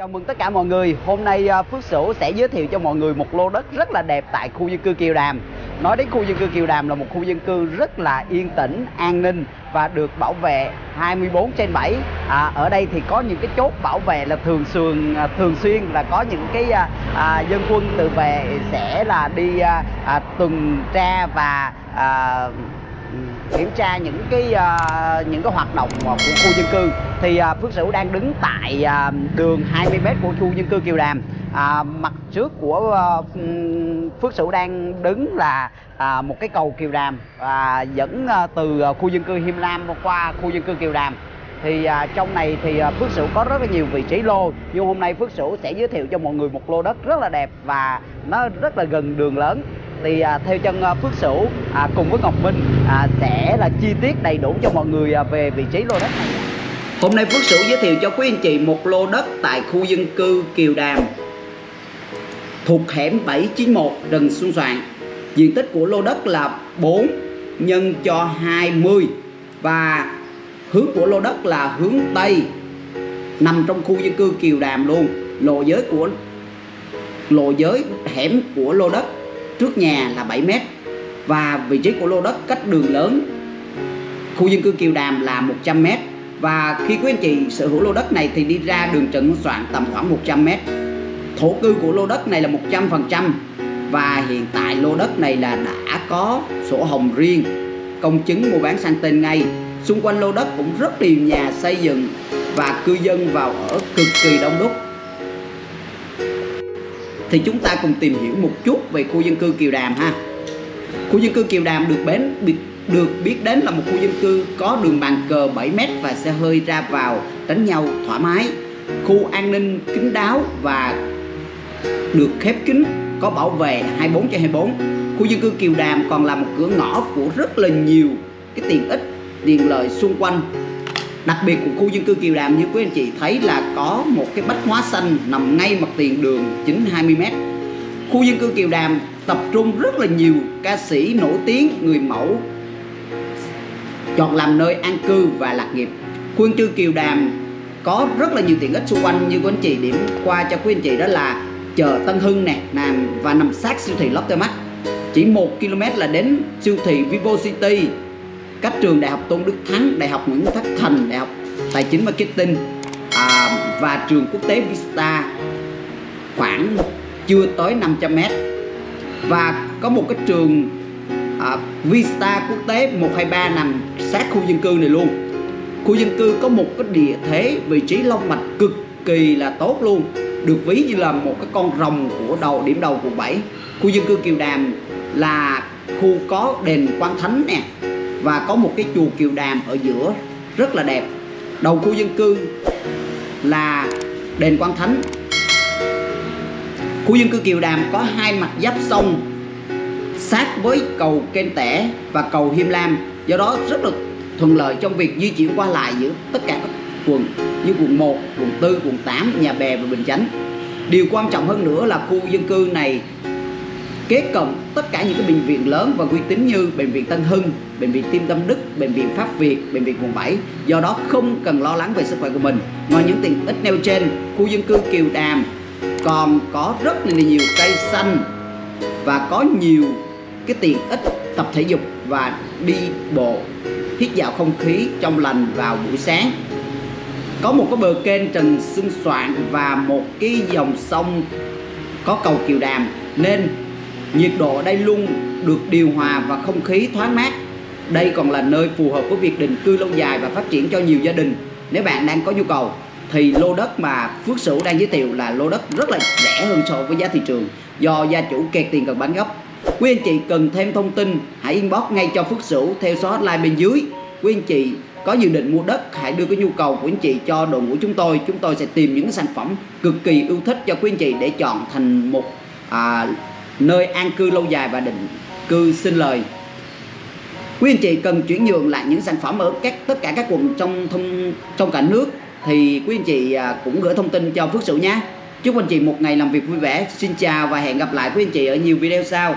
Chào mừng tất cả mọi người. Hôm nay à, Phước Sửu sẽ giới thiệu cho mọi người một lô đất rất là đẹp tại khu dân cư Kiều Đàm. Nói đến khu dân cư Kiều Đàm là một khu dân cư rất là yên tĩnh, an ninh và được bảo vệ 24 trên 7. À, ở đây thì có những cái chốt bảo vệ là thường xuyên à, thường xuyên là có những cái à, à, dân quân tự vệ sẽ là đi à, à, tuần tra và à, kiểm tra những cái uh, những cái hoạt động của khu dân cư. Thì uh, Phước Sửu đang đứng tại uh, đường 20m của khu dân cư Kiều Đàm. À, mặt trước của uh, Phước Sửu đang đứng là à, một cái cầu Kiều Đàm à, dẫn uh, từ uh, khu dân cư Hiêm Lam qua khu dân cư Kiều Đàm. Thì à, trong này thì à, Phước Sửu có rất là nhiều vị trí lô nhưng hôm nay Phước Sửu sẽ giới thiệu cho mọi người một lô đất rất là đẹp và nó rất là gần đường lớn thì à, theo chân à, Phước Sửu à, cùng với Ngọc Minh à, sẽ là chi tiết đầy đủ cho mọi người à, về vị trí lô đất này. Hôm nay Phước Sửu giới thiệu cho quý anh chị một lô đất tại khu dân cư Kiều Đàm thuộc hẻm 791 Rừng Xuân Soạn. Diện tích của lô đất là 4 nhân cho 20 và hướng của lô đất là hướng Tây nằm trong khu dân cư Kiều Đàm luôn. Lộ giới của lộ giới hẻm của lô đất trước nhà là 7 mét. Và vị trí của lô đất cách đường lớn, khu dân cư Kiều Đàm là 100 mét. Và khi quý anh chị sở hữu lô đất này thì đi ra đường Trần Soạn tầm khoảng 100 mét. Thổ cư của lô đất này là 100% và hiện tại lô đất này là đã có sổ hồng riêng. Công chứng mua bán sang tên ngay. Xung quanh lô đất cũng rất nhiều nhà xây dựng và cư dân vào ở cực kỳ đông đúc thì chúng ta cùng tìm hiểu một chút về khu dân cư Kiều Đàm ha. Khu dân cư Kiều Đàm được bến được biết đến là một khu dân cư có đường bàn cờ 7m và xe hơi ra vào tránh nhau thoải mái. Khu an ninh kín đáo và được khép kín, có bảo vệ 24 trên 24. Khu dân cư Kiều Đàm còn là một cửa ngõ của rất là nhiều cái tiện ích, tiện lợi xung quanh Đặc biệt của khu dân cư Kiều Đàm như quý anh chị thấy là có một cái bách hóa xanh nằm ngay mặt tiền đường chính 20m. Khu dân cư Kiều Đàm tập trung rất là nhiều ca sĩ nổi tiếng, người mẫu chọn làm nơi an cư và lạc nghiệp. Khu dân cư Kiều Đàm có rất là nhiều tiện ích xung quanh như quý anh chị điểm qua cho quý anh chị đó là chợ Tân Hưng nè nằm và nằm sát siêu thị Lotte Mart chỉ 1 km là đến siêu thị Vivo City các trường đại học Tôn Đức Thắng, đại học Nguyễn Tất Thành, đại học Tài chính Marketing à, và trường quốc tế Vista khoảng chưa tới 500 m và có một cái trường à, Vista quốc tế 123 nằm sát khu dân cư này luôn. Khu dân cư có một cái địa thế vị trí long mạch cực kỳ là tốt luôn được ví như là một cái con rồng của đầu điểm đầu quận 7 khu dân cư Kiều Đàm là khu có đền Quan Thánh nè và có một cái chùa Kiều Đàm ở giữa rất là đẹp. Đầu khu dân cư là đền Quan Thánh. Khu dân cư Kiều Đàm có hai mặt giáp sông sát với cầu Kênh Tẻ và cầu Hiêm Lam. Do đó rất là thuận lợi trong việc di chuyển qua lại giữa tất cả các quận như quận 1, quận 4, quận 8, Nhà Bè và Bình Chánh. Điều quan trọng hơn nữa là khu dân cư này kế cận tất cả những cái bệnh viện lớn và uy tín như bệnh viện Tân Hưng, bệnh viện Tim Tâm Đức, bệnh viện Pháp Việt, bệnh viện quận 7. Do đó không cần lo lắng về sức khỏe của mình. Ngoài những tiện ích nêu trên, khu dân cư Kiều Đàm còn có rất là nhiều cây xanh và có nhiều cái tiện ích tập thể dục và đi bộ hít vào không khí trong lành vào buổi sáng có một cái bờ kênh Trần Xuân Soạn và một cái dòng sông có cầu Kiều Đàm nên Nhiệt độ ở đây luôn được điều hòa và không khí thoáng mát. Đây còn là nơi phù hợp với việc định cư lâu dài và phát triển cho nhiều gia đình. Nếu bạn đang có nhu cầu thì lô đất mà Phước Sửu đang giới thiệu là lô đất rất là rẻ hơn so với giá thị trường do gia chủ kẹt tiền cần bán gấp. Quý anh chị cần thêm thông tin hãy inbox ngay cho Phước Sửu theo số hotline bên dưới. Quý anh chị có dự định mua đất hãy đưa cái nhu cầu của anh chị cho đội ngũ chúng tôi chúng tôi sẽ tìm những sản phẩm cực kỳ ưu thích cho quý anh chị để chọn thành một à, nơi an cư lâu dài và định cư sinh lời. Quý anh chị cần chuyển nhượng lại những sản phẩm ở các tất cả các quận trong thông, trong cả nước thì quý anh chị à, cũng gửi thông tin cho Phước Sửu nhé. Chúc anh chị một ngày làm việc vui vẻ xin chào và hẹn gặp lại quý anh chị ở nhiều video sau.